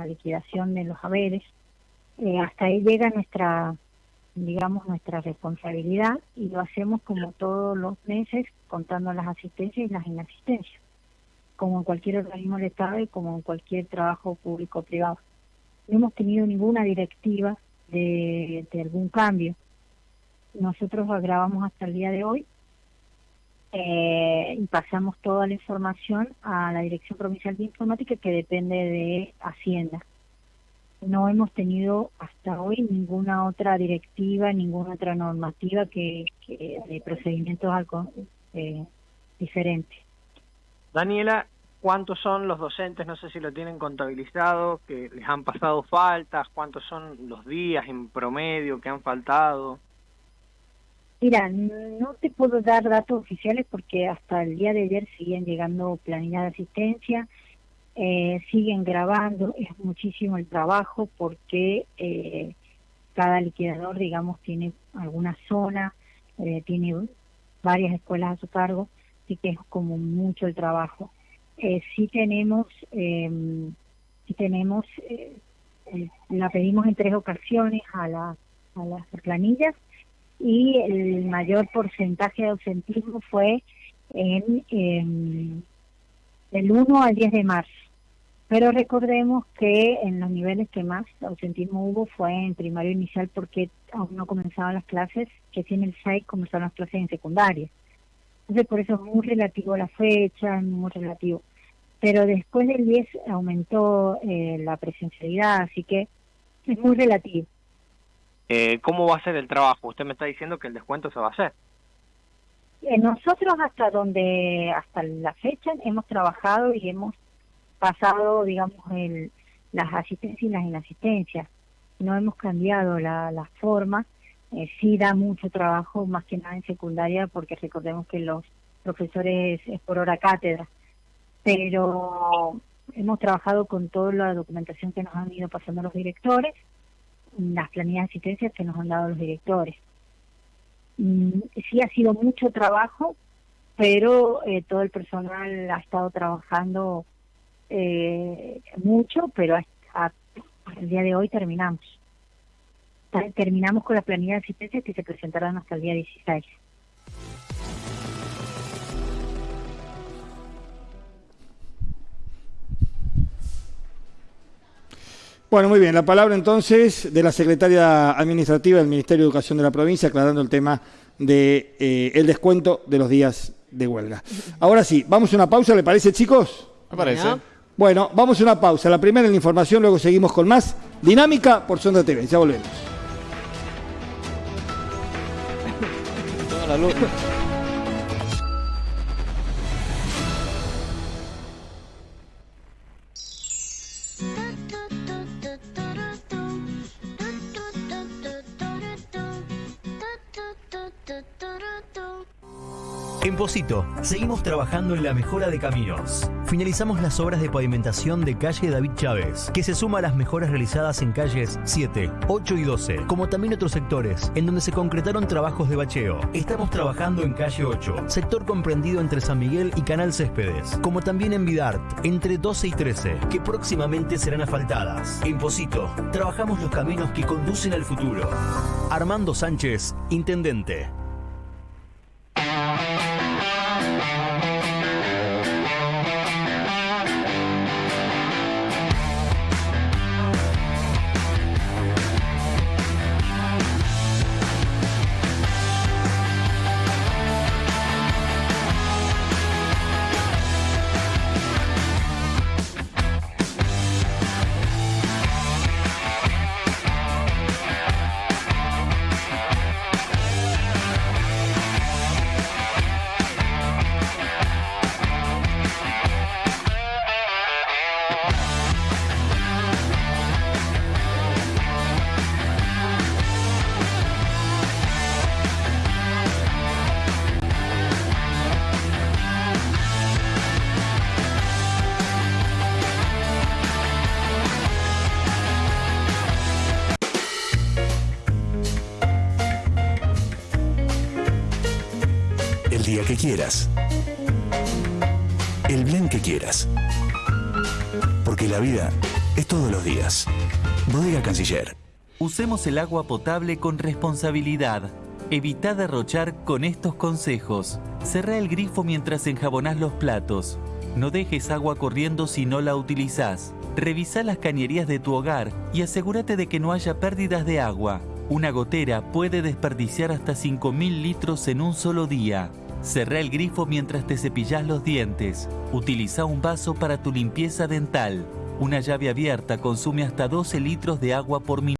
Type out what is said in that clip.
la liquidación de los haberes. Eh, hasta ahí llega nuestra, digamos, nuestra responsabilidad y lo hacemos como todos los meses, contando las asistencias y las inasistencias, como en cualquier organismo del Estado y como en cualquier trabajo público o privado. No hemos tenido ninguna directiva de, de algún cambio. Nosotros grabamos hasta el día de hoy eh, y pasamos toda la información a la Dirección Provincial de Informática que depende de Hacienda. No hemos tenido hasta hoy ninguna otra directiva, ninguna otra normativa que, de procedimientos eh, diferentes. Daniela, ¿cuántos son los docentes? No sé si lo tienen contabilizado, que les han pasado faltas, cuántos son los días en promedio que han faltado. Mira, no te puedo dar datos oficiales porque hasta el día de ayer siguen llegando planillas de asistencia, eh, siguen grabando, es muchísimo el trabajo porque eh, cada liquidador, digamos, tiene alguna zona, eh, tiene varias escuelas a su cargo, así que es como mucho el trabajo. sí tenemos, em, sí tenemos, la pedimos en tres ocasiones a, la, a las planillas y el mayor porcentaje de ausentismo fue en, en del 1 al 10 de marzo. Pero recordemos que en los niveles que más ausentismo hubo fue en primario inicial porque aún no comenzaban las clases, que tiene el 6 comenzaron las clases en secundaria. Entonces por eso es muy relativo la fecha, muy relativo. Pero después del 10 aumentó eh, la presencialidad, así que es muy relativo. Eh, ¿Cómo va a ser el trabajo? Usted me está diciendo que el descuento se va a hacer. Eh, nosotros hasta donde, hasta la fecha, hemos trabajado y hemos pasado, digamos, el, las asistencias y las inasistencias. No hemos cambiado la, la forma. Eh, sí da mucho trabajo, más que nada en secundaria, porque recordemos que los profesores es por hora cátedra. Pero hemos trabajado con toda la documentación que nos han ido pasando los directores las planillas de asistencia que nos han dado los directores. Mm, sí ha sido mucho trabajo, pero eh, todo el personal ha estado trabajando eh, mucho, pero hasta, el día de hoy terminamos. Terminamos con las planillas de asistencia que se presentarán hasta el día 16. Bueno, muy bien. La palabra entonces de la secretaria administrativa del Ministerio de Educación de la provincia, aclarando el tema del de, eh, el descuento de los días de huelga. Ahora sí, vamos a una pausa, ¿le parece, chicos? Me parece. Bueno, vamos a una pausa. La primera en la información, luego seguimos con más dinámica por Sonda TV. Ya volvemos. En Posito, seguimos trabajando en la mejora de caminos. Finalizamos las obras de pavimentación de calle David Chávez, que se suma a las mejoras realizadas en calles 7, 8 y 12, como también otros sectores, en donde se concretaron trabajos de bacheo. Estamos trabajando en calle 8, sector comprendido entre San Miguel y Canal Céspedes, como también en Vidart, entre 12 y 13, que próximamente serán asfaltadas. En Posito, trabajamos los caminos que conducen al futuro. Armando Sánchez, Intendente. Quieras. El blend que quieras. Porque la vida es todos los días. Bodega Canciller. Usemos el agua potable con responsabilidad. Evita derrochar con estos consejos. Cerrá el grifo mientras enjabonás los platos. No dejes agua corriendo si no la utilizás. Revisa las cañerías de tu hogar y asegúrate de que no haya pérdidas de agua. Una gotera puede desperdiciar hasta 5.000 litros en un solo día. Cerrá el grifo mientras te cepillas los dientes. Utiliza un vaso para tu limpieza dental. Una llave abierta consume hasta 12 litros de agua por minuto.